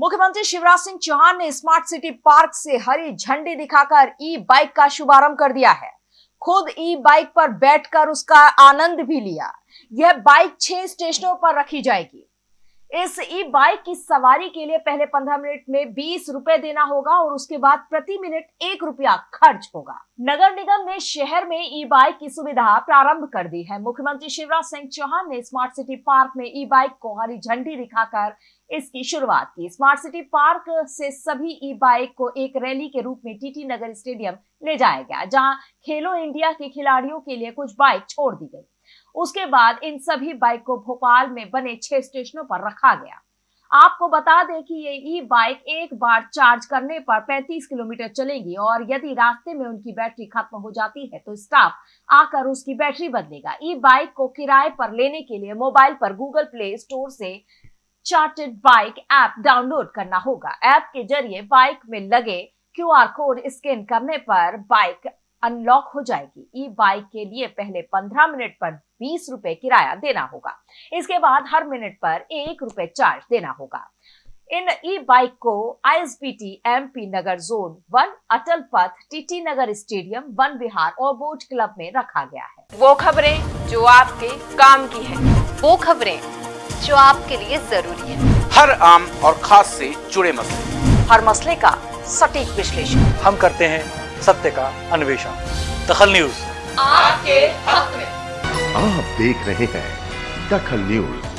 मुख्यमंत्री शिवराज सिंह चौहान ने smart city park से हरी झंडी दिखाकर ई बाइक का शुभारंभ कर दिया है। खुद ई बाइक पर बैठकर उसका आनंद भी लिया। यह बाइक छह स्टेशनों पर रखी जाएगी। इस ई बाइक की सवारी के लिए पहले 15 मिनट में 20 रुपए देना होगा और उसके बाद प्रति मिनट एक रुपया खर्च होगा। नगर निगम ने शहर में ई बाइक की सुविधा प्रारंभ कर दी है। मुख्यमंत्री शिवराज सिंह चौहान ने स्मार्ट सिटी पार्क में ई बाइक को हरी झंडी दिखाकर इसकी शुरुआत की। स्मार्ट सिटी पार्क से सभी ई बाइक को एक रैली के रूप में टीटी नगर स्टेडियम ले जाया गया, जहाँ खेलो इंडिया के खिलाड़ियों के लिए कुछ बाइक छोड़ दी गई। उसके बाद इन सभी बाइक को भोपाल में बने छह स्टेशनों पर रखा गया। आपको बता दें कि ये ई बाइक एक बार चार्ज करने पर 35 किलोमीटर चलेगी और यदि रास्ते में उनकी बैटरी खत्म हो जाती है तो स्टाफ आकर उसकी बैटरी बदलेगा। ई बाइक को किराए पर लेने के लिए मोबाइल पर गूगल प्ले स्टोर से चार्टेड बाइक ऐप डाउनलोड करना होगा। ऐप के ज़रिए बाइक में लगे क्यूआर कोड स्कैन करने पर बाइक अनलॉक हो जाएगी। ई बाइक के लिए पहले 15 मिनट पर 20 रुपए किराया देना होगा। इसके बाद हर मिनट पर एक रुपए चार्ज देना होगा। इन ई बाइक को ISBT MP Nagar zone one Atal Path TT Nagar stadium Van Vihar और बोट क्लब में रखा गया है। वो खबरें जो आपके काम की है। वो खबरें जो आपके लिए ज़रूरी है। हर आम और खास से जुड़े मसले। हर मसले का सटीक विश्लेषण। हम करते हैं सत्य का अन्वेषण। दखल न्यूज़। आपके हक में। आप देख रहे हैं दखल न्यूज़।